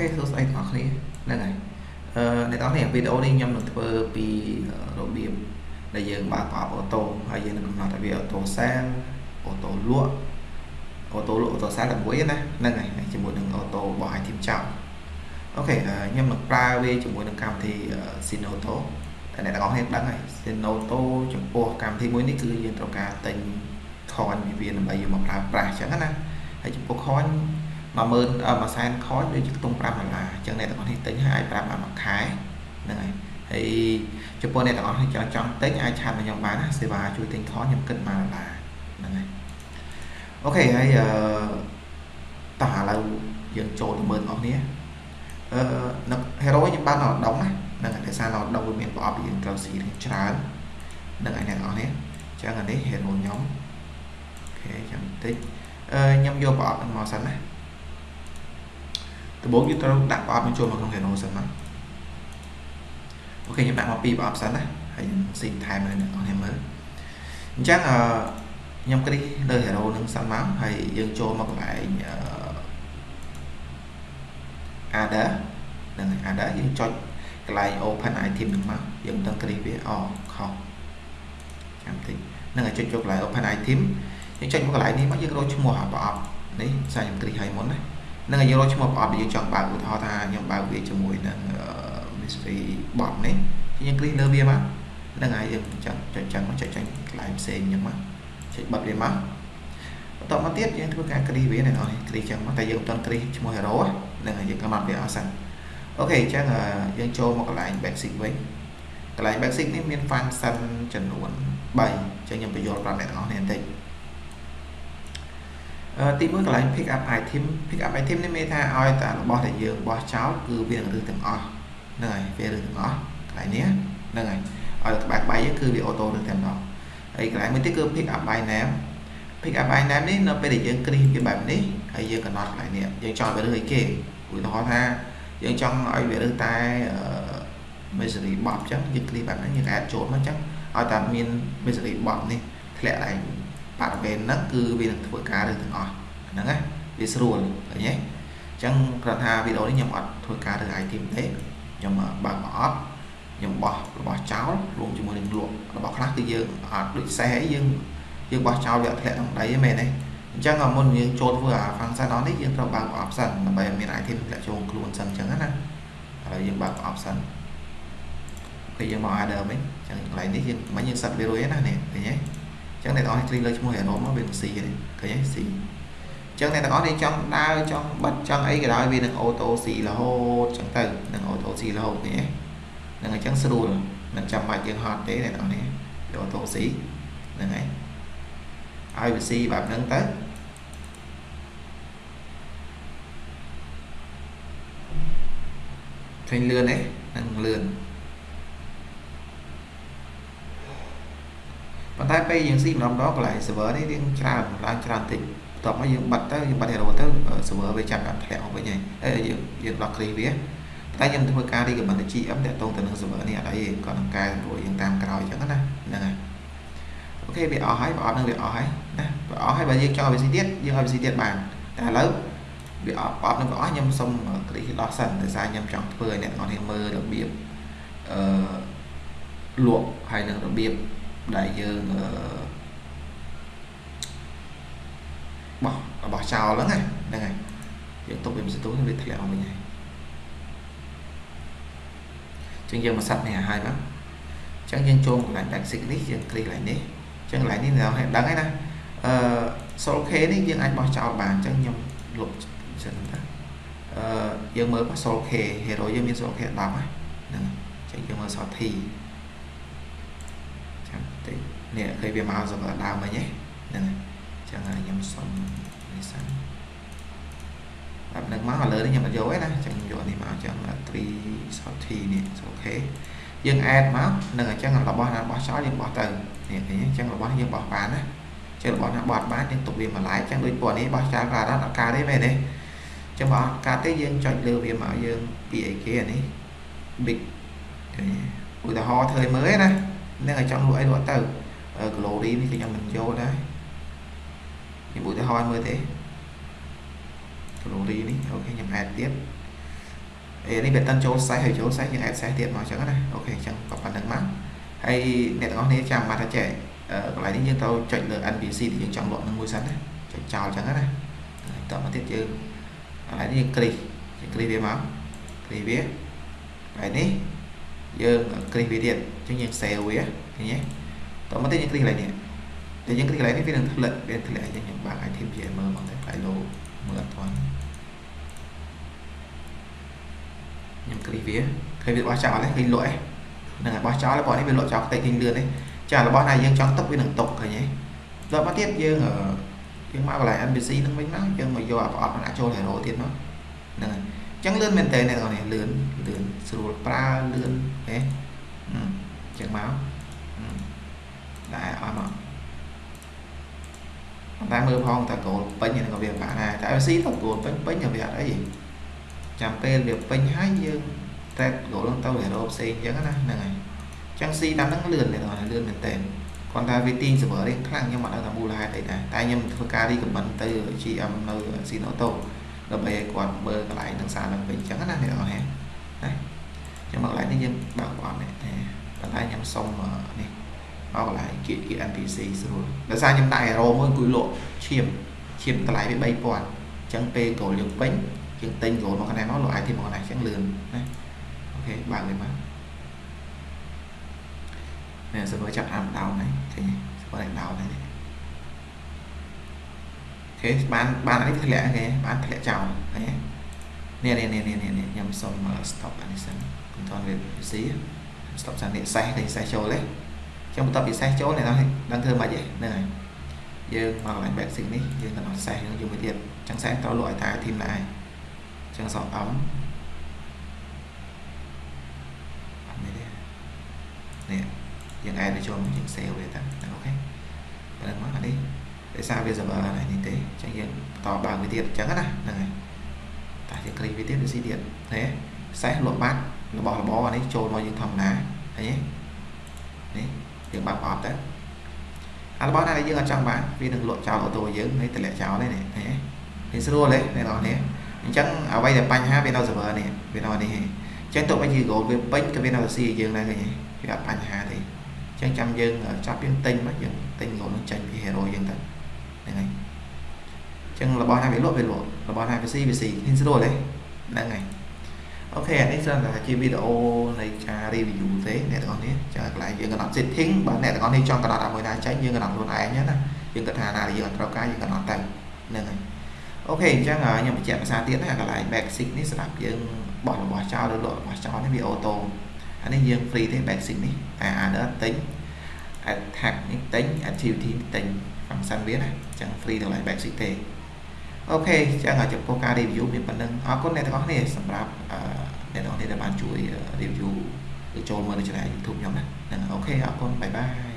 ខេសួស្តីទាំងអស់គ្នាហ្នឹងហើយអឺអ្នកទាំងអស់គ្នាវីដេអូនេះខ្ញុំនឹងធ្វើពីរបៀបដែលយើងបើកប្រអប់អូតូហើយយើងនឹងកំណត់ឲ្យវាអូតូសានអូតូលក់អូតូលក់អូតូសានដើម្បីណាហ្នឹងហើយជាមួយនឹងអូតូរបស់ iTeam ចោលអូខេខ្ញុំនឹងប្រើវាជាមួយនឹងកម្មវិធី Sinoto តែអ្នកទាំងអស់គ្នាដឹងហើយ Sinoto ចំពោះកម្មវិធីមួយនេះគឺយើងត្រូវការទិញ coin ពីវាដើម្បីយកមកប្រើប្រាស់អញ្ចឹងណាហើយចំពោះ coin 10000មួយសែនខនដូចជាខ្ទង់5ដុល្លារអញ្ចឹងអ្នកទាំងអស់នេះទិញហើយអាចប្រាប់បានមួយខែហ្នឹងហើយហើយចំពោះអ្នកទាំងអស់នេះចង់ចង់ទិញអាចឆាតមកខ្ញុំបានណាសេវាជួយទិញខនខ្ញុំគិត1ដុល្លារហ្នឹងហើយអូខេហើយអឺតោះឥឡូវយើងចូលទៅមើលបងប្អូនអឺនៅ hero ខ្ញុំបានដល់ដងណាហ្នឹងហើយដោយសារដល់ដងវាមានប្រអប់យើងត្រូវស៊ីច្រើនហ្នឹងហើយអ្នកទាំងអស់នេះអញ្ចឹងអានេះ hero ខ្ញុំអូខេចាំបន្តិចអឺខ្ញុំយកប្រអប់ហ្នឹងមកសិនណា ដំបូងយើងត្រូវដាក់ប្រអប់បញ្ចូលមកក្នុង Reno សិនណាអូខេខ្ញុំដាក់មកពីរប្រអប់សិនណាហើយស៊ីថែមនៅអ្នកនរគ្នាមើលអញ្ចឹងអឺខ្ញុំគ្រីលើ Hero នឹងសិនមកហើយយើងចូលមកកន្លែងអឺ Ada នឹង Ada យើងចុចកន្លែង Open Item នឹងមកយើងមិនដឹងគ្រីវាអខុសចាំតិចនឹងឲ្យចុចចូលកន្លែង Open Item យើងចុចមកកន្លែងនេះមកយើងរកឈ្មោះប្រអប់នេះសារខ្ញុំគ្រីឲ្យមុនណា នឹងយើងរកឈ្មោះប្រអប់ដែលយើងចង់បើកឧទាហរណ៍ថាខ្ញុំបើកវាជាមួយនឹង mystery bot នេះយើងគ្លីកលើវាមកនឹងហើយយើងចង់ចុចចឹងមកចុចចាញ់កន្លែងផ្សេងអញ្ចឹងមកចុចបិទវាមកបន្តមកទៀតយើងធ្វើការគ្លីកវានៅនេះគ្លីកចឹងមកតែយើងមិនទាន់គ្លីកឈ្មោះ hero ហ្នឹងហើយយើងកំណត់វាអស់សិនអូខេអញ្ចឹងយើងចូលមកកន្លែង basic វិញកន្លែង basic នេះមាន function ចំនួន3អញ្ចឹងខ្ញុំបញ្យល់ប្រាប់អ្នកទាំងអស់គ្នាបន្តិច ទី1កន្លែង pick up item pick up item នេះមានថាឲ្យតែរបស់ដែលយើងបោះចោលគឺវានឹងរឹសទាំងអស់ហ្នឹងហើយវារឹសទាំងអស់កន្លែងនេះហ្នឹងហើយឲ្យក្បែរក្បែរយើងគឺវាអូតូរឹសទាំងអស់ហើយកន្លែងមួយទៀតគឺ pick up by name pick up by name នេះនៅពេលដែលយើងគ្រីសវាបែបនេះហើយយើងកំណត់កន្លែងនេះយើងចង់វារឹសអីគេឧទាហរណ៍ថាយើងចង់ឲ្យវារឹសតែ misery box អញ្ចឹងយើងគ្រីសបែបហ្នឹងយើងអាចចូលមកអញ្ចឹងឲ្យតែមាន misery box នេះធ្លាក់ឡើង បរិវេណហ្នឹងគឺវានឹងធ្វើការរើសទាំងអស់ហ្នឹងណាវាស្រួលឃើញទេអញ្ចឹងគ្រាន់ថាវីដេអូនេះខ្ញុំអត់ធ្វើការរើស item ទេខ្ញុំបើកមកអត់ខ្ញុំបោះរបស់ចោលរួមជាមួយនឹងលក់របស់ខ្លះគឺយើងអត់ដូចសេះអីយើងយើងបោះចោលវាធ្លាក់ក្នុងដីហ្នឹងមែនទេអញ្ចឹងមុនយើងចូលធ្វើអា function អននេះយើងត្រូវបើកប្រអប់សិនដើម្បីឲ្យមាន item ធ្លាក់ចូលខ្លួនសិនអញ្ចឹងណាឥឡូវយើងបើកប្រអប់សិនពេលយើងមក order វិញអញ្ចឹងកន្លែងនេះយើងមិនយើងសិតវារួចណានេះឃើញទេ ចឹងអ្នកទាំងអស់គ្លីកលើឈ្មោះ hero មកវានឹង C នេះឃើញទេ C ចឹងអ្នកទាំងអស់នេះចង់ដើរចង់បិទចង់អីក៏ដោយវានឹង auto C រហូតចឹងទៅនឹង auto C រហូតនេះហ្នឹងអញ្ចឹងស្រួលមិនចាំបាច់យើងហត់ទេអ្នកទាំងអស់នេះយក auto C ហ្នឹងហើយឲ្យវា C បែបហ្នឹងទៅឃើញលឿនទេនឹងលឿន ប៉ុន្តែពេលយើងស៊ីម្ដងម្ដងកន្លែង server នេះរៀងច្រើនឡើងច្រើនតិចបន្ទាប់មកយើងបិទទៅយើងបិទ hero ទៅ server វាចាប់ដាក់ធ្លាក់មកវិញហើយហើយយើងយើងដោះគ្រីវាតែខ្ញុំធ្វើការ recommend ទៅ GM តាក់ទងទៅនឹង server នេះអត់អីគាត់នឹងកែសម្រួលយើងតាមក្រោយអញ្ចឹងណាហ្នឹងហើយអូខេវាអស់ហើយប្រអប់នឹងវាអស់ហើយណាប្រអស់ហើយបើយើងចង់ឲ្យវាស៊ីទៀតយើងឲ្យវាស៊ីទៀតបានតែឥឡូវវាអត់ប្រអប់នឹងវាអស់ខ្ញុំសុំគ្រីដោះសិនដោយសារខ្ញុំចង់ធ្វើឲ្យអ្នកនរគ្នាមើលរបៀបអឺលក់ហើយនឹងរបៀប ដែលយើងបោះរបស់ចោលហ្នឹងហ្នឹងហើយយើងទុកវាមិនស្ទុះវាធ្លាក់មកវិញហើយចឹងយើងមកសាត់នេះឲ្យហើយមកចឹងយើងចូលកន្លែង basic នេះយើងគ្លីកកន្លែងនេះចឹងកន្លែងនេះនៅឲ្យដឹងហើយណាអឺ Sol K នេះយើងអាចបោះចោលបានចឹងខ្ញុំលុបចឹងទៅអឺយើងមើលបោះ Sol K hero យើងមាន Sol K 10ហ្នឹងចឹងយើងមើល Sol T ចាំតិច នេះឃើញវាមកសម្រាប់ដើមមិញហ្នឹងចឹងហើយខ្ញុំសុំនេះសិនបែបហ្នឹងមកឥឡូវនេះខ្ញុំអត់យកទេណាចឹងយកនេះមកចឹង3 salty នេះអូខេយើង add មកនឹងអញ្ចឹងរបស់ណាបោះចោលយើងបោះទៅនេះឃើញអញ្ចឹងរបស់យើងបោះបានណាចឹងរបស់ណាបោះបានយើងទុកវាមួយឡែកចឹងដូចពណ៌នេះបោះចោលក៏អត់អត់ការទេមែនទេចឹងបើអត់ការទេយើងចុចលើវាមកយើងពីអីគេអានេះ big ឧទាហរណ៍ធ្វើមើលណានឹងឲ្យចង់លក់អីលក់ទៅ glory នេះគឺខ្ញុំមិនយកដែរខ្ញុំឧទាហរណ៍មើលទេ glory នេះអូខេខ្ញុំ add ទៀតអេនេះវាតិនចូលសេះហើយចូលសេះយើង add សេះទៀតមកអញ្ចឹងណាអូខេអញ្ចឹងក៏ប៉ុណ្្នឹងមកហើយអ្នកទាំងអស់គ្នាចាំមកថាចេះកន្លែងនេះយើងត្រូវចុចលើ NPC ដែលយើងចង់លក់នឹងមួយសិនណាចុចចោលអញ្ចឹងណាតមកទៀតយើងកន្លែងនេះយើងគ្លីកយើងគ្លីកវាមកគ្លីកវាហើយនេះយើងគ្លីកវាទៀតអញ្ចឹងយើង save វាឃើញទេ តមកទៀតយើងគ្លីកកន្លែងនេះតែយើងគ្លីកកន្លែងនេះវានឹងធ្លាក់វាធ្លាក់អញ្ចឹងយើងបើក item ជាមើលមកតែ file low មើលអត់ទាន់ខ្ញុំគ្លីកវាឃើញវាបោះចោលហើយឃើញលក់ឯងហ្នឹងហើយបោះចោលហើយបងនេះវាលក់ចោលផ្ទៃឃើញលឿនទេចារបស់ណាយើងចង់ទុកវានឹងទុកឃើញទេដល់មកទៀតយើងយើងមកកន្លែង NPC នឹងវិញមកយើងមកយកប្រអប់នឹងចូល hero ទៀតមកហ្នឹងហើយអញ្ចឹងលឿនមែនតើអ្នកនរនេះលឿនលឿនស្រួលប្រើលឿនហេអញ្ចឹងមក ដែរអត់មកតែមើលផងតើគោលពេញហ្នឹងក៏វាបាក់ដែរតែ FC ទៅគោលពេញពេញក៏វាអត់អីចាំពេលវាពេញហើយយើងតែគោលទៅ hero ផ្សេងអញ្ចឹងណាហ្នឹងហើយចឹង C តាមហ្នឹងលឿនមែនអត់លឿនមែនតើគាត់ថាវាទាញ server រៀងខ្លាំងខ្ញុំអត់ដឹងថាមូលហេតុអីដែរតែខ្ញុំធ្វើការ recommend ទៅ GM នៅ Sinoto ដើម្បីឲ្យគាត់មើលកន្លែងនឹងសារនឹងវិញអញ្ចឹងណាអ្នកនរណាណាខ្ញុំមកកន្លែងនេះយើងបើកបងនេះកន្លែងខ្ញុំសុំនេះ មកកន្លែងគៀកគៀក NPC ស្រួលដោយសារខ្ញុំដាក់ hero មួយអង្គុយលក់ឈាមឈាមតម្លៃវា3000អញ្ចឹងពេល goal យើងពេញយើងទិញ goal មកកន្លែងមកលក់ item មកកន្លែងអញ្ចឹងលឿនណាអូខេបើកវាមកនេះ server ចាប់អាម down ហើយឃើញ server នេះ down ហើយអូខេបានបាននេះធ្លាក់គេបានធ្លាក់ចោលឃើញនេះនេះនេះនេះនេះខ្ញុំសុំ stop អានេះសិនមិនទាន់វាស៊ី stop សិននេះសេះនេះសេះចូលទេ ខ្ញុំបន្ទាប់ពីសេះចូលនេះដឹងធ្វើម៉េចហ្នឹងហើយយើងមកកន្លែង basic នេះយើងកំណត់សេះយើងយកមួយទៀតចឹងសេះត្រូវលក់ឲ្យតែ team ដែរចឹងសក់អំនេះយើង add វាចូលយើង save វាតាអូខេប៉ុណ្ណឹងមកអានេះដោយសារវា server này នេះទេអញ្ចឹងយើងបន្តបើកវាទៀតអញ្ចឹងណាហ្នឹងហើយតែយើងគ្លីកវាទៀតវាស៊ីទៀតឃើញសេះលក់បាត់របស់របរអានេះចូលមកយើងធម្មតាឃើញទេនេះ យើងបើកអត់ទៅអារបស់ណាដែលយើងអត់ចង់បានវានឹងលក់ចោលអូតូយើងហើយតម្លាក់ចោលទេនេះឃើញទេវាស្រួលទេអ្នកនរនេះអញ្ចឹងអ្វីដែលបញ្ហាវានៅ server នេះវានៅនេះអញ្ចឹងទោះបីជា goal វាពេញក៏វានៅស៊ីយើងដែរឃើញទេវាអត់បញ្ហាទេចឹងចាំយើងចាប់យើងទិញមកយើងទិញងនោះចេញពី hero យើងទៅហ្នឹងហើយចឹងរបស់ណាវាលក់វាលក់របស់ណាវាស៊ីវាស៊ីឃើញស្រួលទេហ្នឹងហើយ អូខេអានេះគ្រាន់តែជាវីដេអូនៃការ review ទេអ្នកទាំងអស់នេះចឹងកន្លែងយើងកំណត់ setting បើអ្នកទាំងអស់នេះចង់កំណត់ឲ្យមួយណាចេញយើងកំណត់ខ្លួនឯងណាយើងគិតថាណាដែលយើងអត់ត្រូវការយើងកំណត់ទៅហ្នឹងហើយ OK អញ្ចឹងខ្ញុំបញ្ជាក់ភាសាទៀតណាកន្លែង basic នេះសម្រាប់យើងបោះរបស់ចោលឬលក់របស់ចោលនេះវា auto អានេះយើង free ទេ basic នេះតែ other ទិញ attack នេះទិញ activity ទិញ function វាណាអញ្ចឹង free ទាំង line basic ទេ OK អញ្ចឹងចំពោះការ review មានប៉ុណ្្នឹងអរគុណអ្នកទាំងអស់គ្នាសម្រាប់អ្នកទាំងអស់គ្នាដែលបានជួយ review ឬចូលមើលនៅ channel YouTube ខ្ញុំណាអូខេអរគុណបាយបាយ